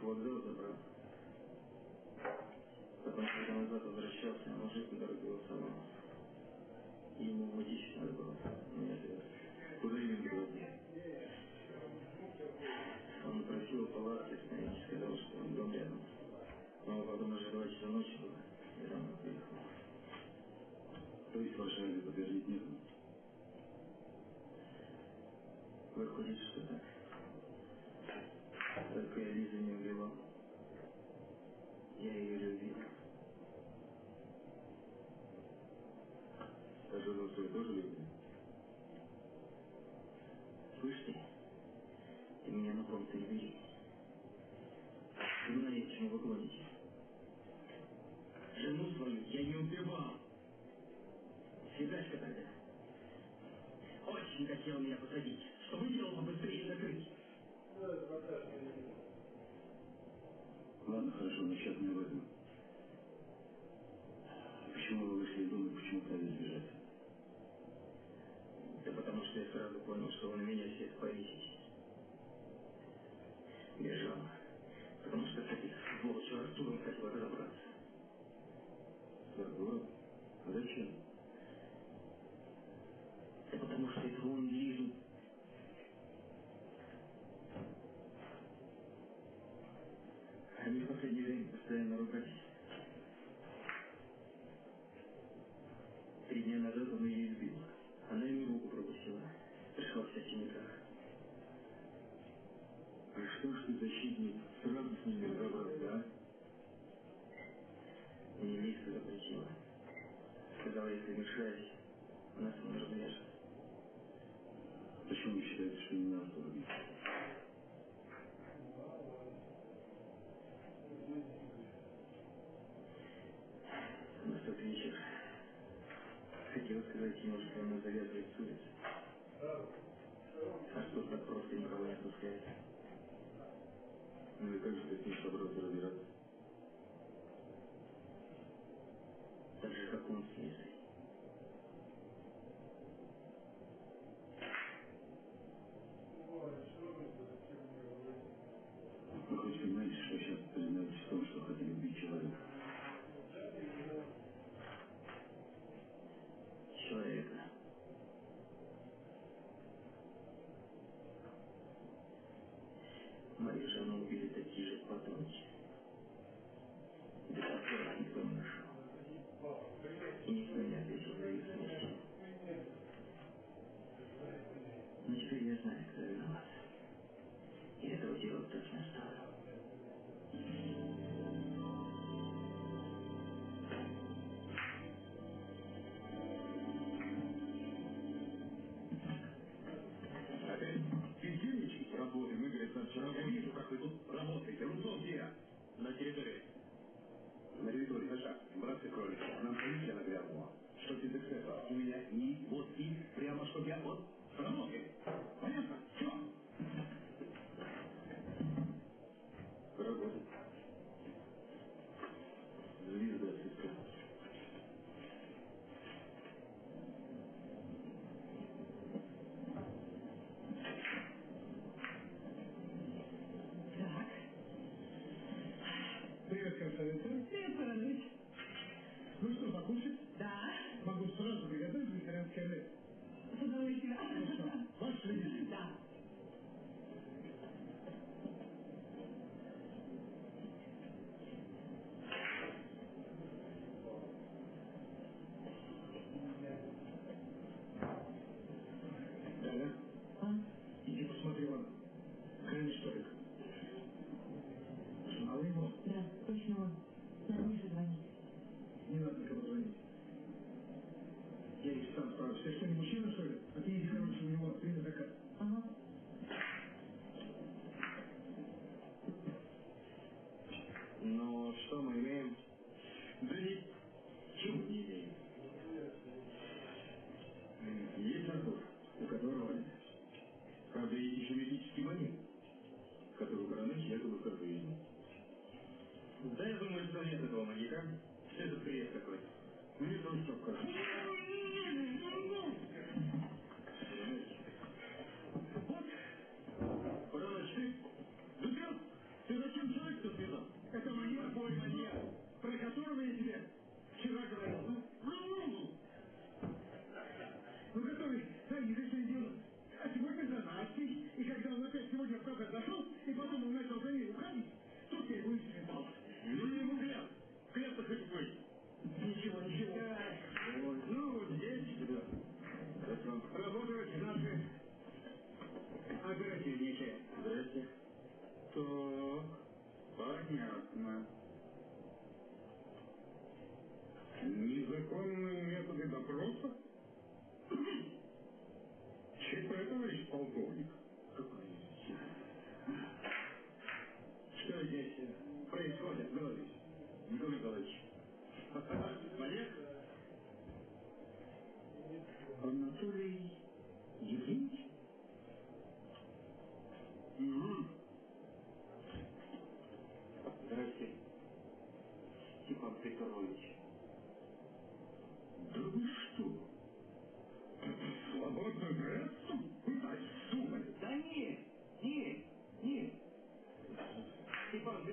всех вокзал забрал. Потом, когда назад возвращался, мужик дорогился мной. Ему водичь надо было. Меня отвез. Куда ему было? Он просил палатки остановить, сказал, что он дом рядом. Но потом уже два часа ночи было. не хотел меня посадить. Что выделил побыстрее быстрее накрыть. Ладно, хорошо, но сейчас не об. Почему вы вышли из дома и почему стали сбежать? Да потому что я сразу понял, что он меня всех повесит. сила. Сказал, если решай, нас не развяжет. Почему вы считаете, что не надо было убить? В тот вечер хотел сказать ему, что она завязывает с улицы. Парижа мы убили такие же подонки. Если мужчина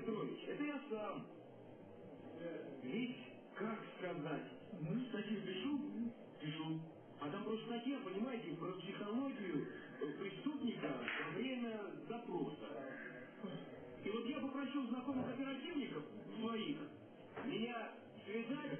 Петрович, это я сам. Э, Ведь, как сказать, мы статью пишу? Пишу. А там просто статья, понимаете, про психологию преступника во время допроса. И вот я попросил знакомых оперативников своих меня связать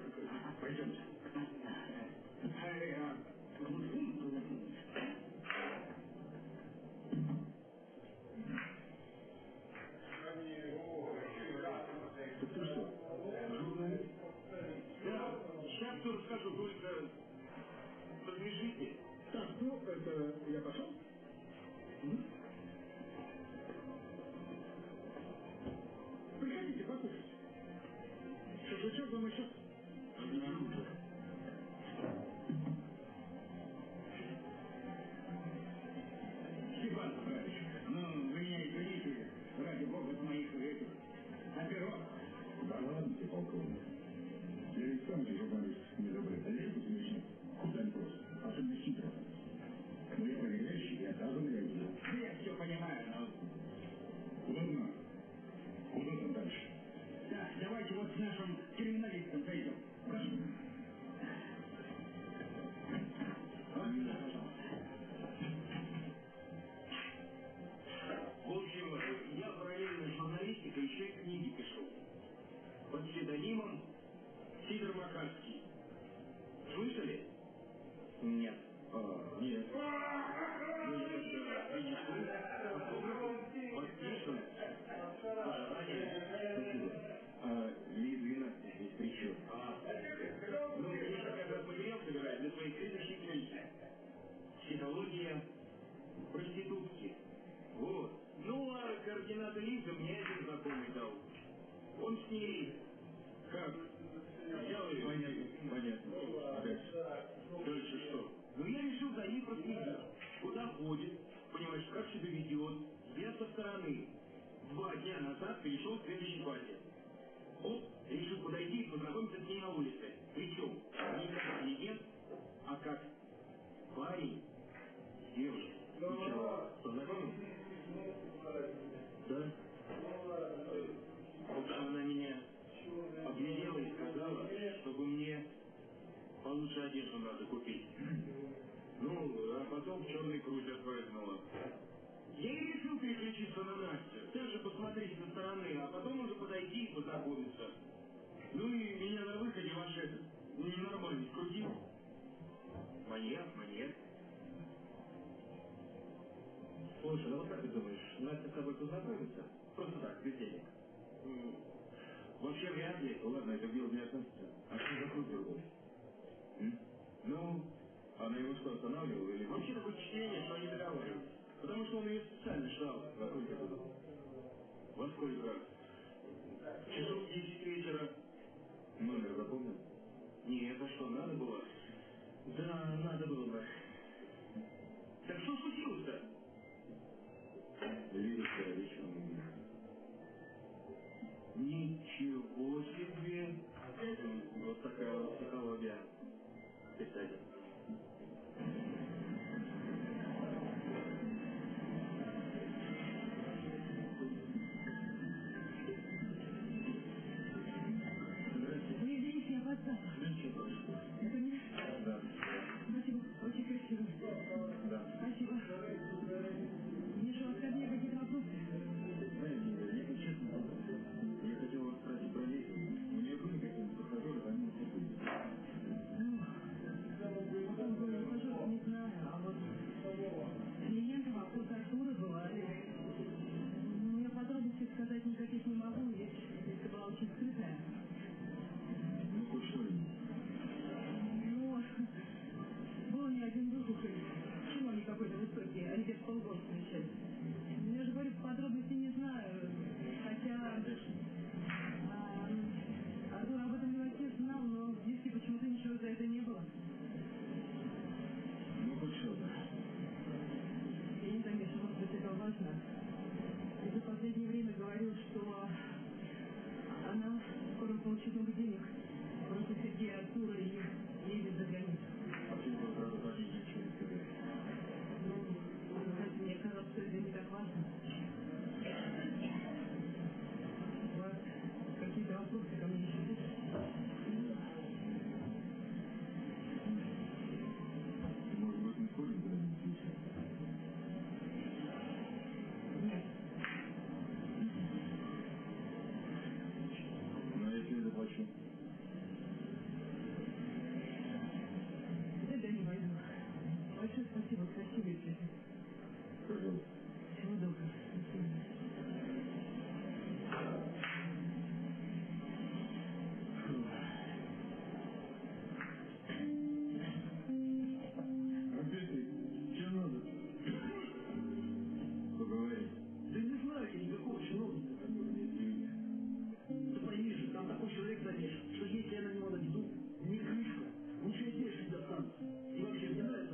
доведет вес со стороны. Два дня назад перешел к следующей фазе. Он решил подойти и познакомиться с ней на улице. Причем не как интеллигент, а как парень с девушкой. Познакомился? Да. Потом она меня обглядела и сказала, чтобы мне получше одежду надо купить. Ну, а потом черный круть отпрыгнула. Я и решил переключиться на Настю, также посмотреть со стороны, а потом уже подойти и познакомиться. Ну и меня на выходе ваш этот, ненормальный, крутил. Маньяк, маньяк. Слушай, ну вот как ты думаешь, Настя с тобой познакомится? Просто так, без денег. Вообще вряд ли. Ну ладно, это дело не относится. А что за круг другой? Ну, она его что, останавливала или... Вообще такое впечатление, что они договаривались. Потому что он ее специально ждал во сколько было. Во сколько? Часов 10 вечера. Номер запомнил? Не, это что, надо было? Да, надо было бы. Так что случилось-то? Лидия Викторович, Какого чиновника такое мнение? Да пойми же, там такой человек замешан, что если я на него наведу, ни крышка, ничего здесь не достанется. И вообще, мне нравится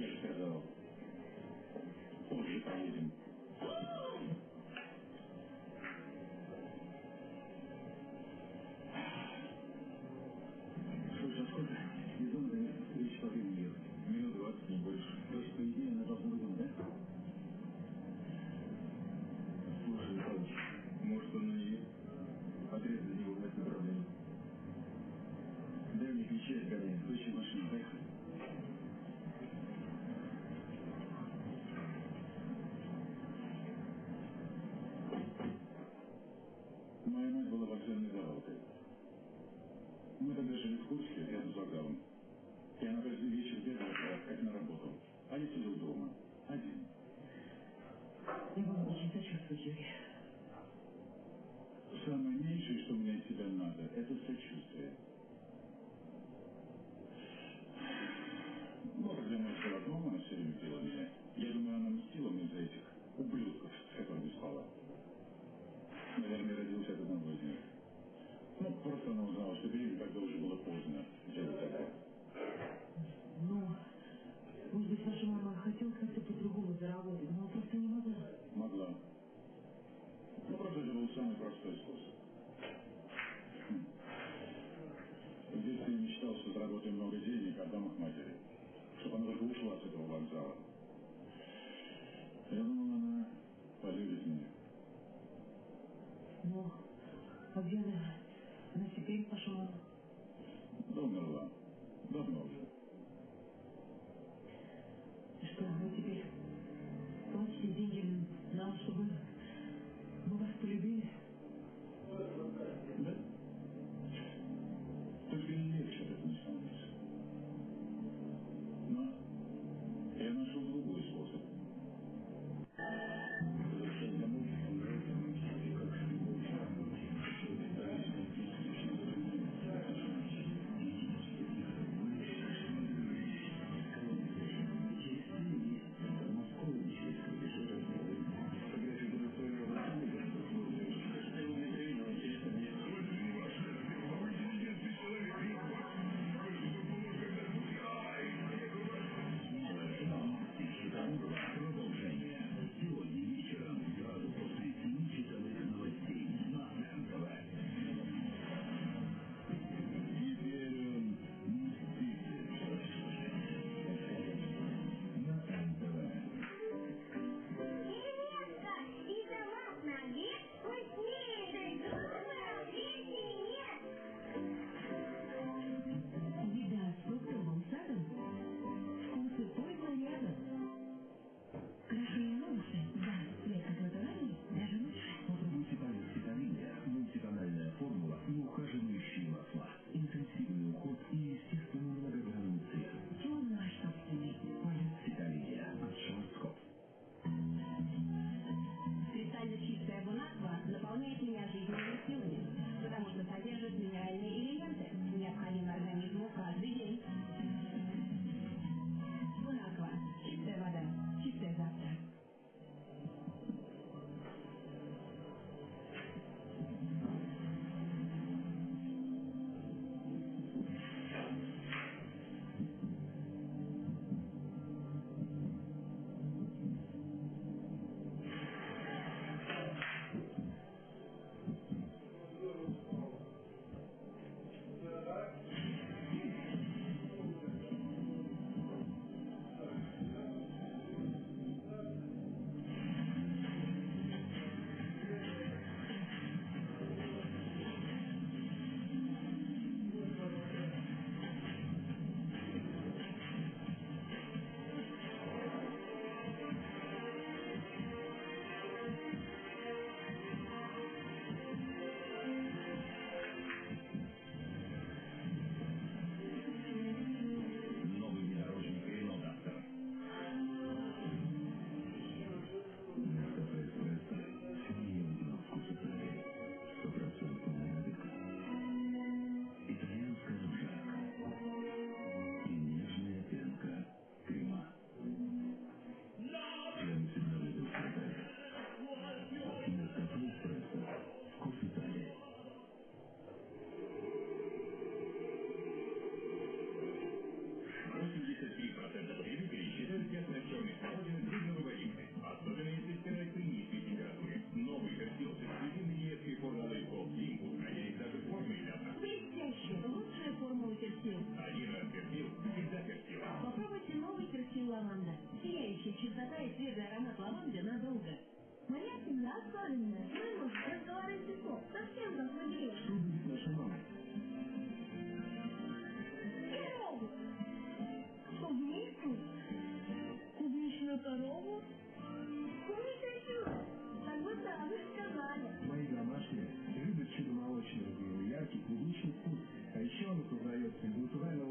Я Юрий. Самое меньшее, что мне от тебя надо, это сочувствие. деньги нам, чтобы мы вас полюбили. чистота и свежий аромат лаванды надолго. Моя семья особенная. Мой муж разговаривает легко, совсем как. Что будет наша мама? Корову! Клубнику? Клубничную корову? Клубничную чудо! Как будто вы сказали. Мои домашние любят чудо молочное. У яркий клубничный вкус. А еще он познает из натурального